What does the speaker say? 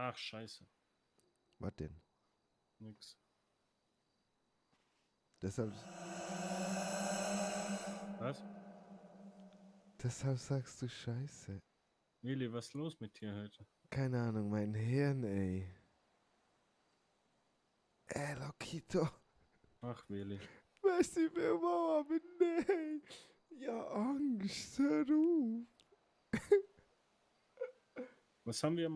Ach, scheiße. Was denn? Nix. Deshalb, Was? deshalb sagst du Scheiße. Willi, was ist los mit dir heute? Keine Ahnung, mein Hirn, ey. Äh, ey, Lokito. Ach, Willi. du, wer mal, aber nee. Ja, Angst, hör. Was haben wir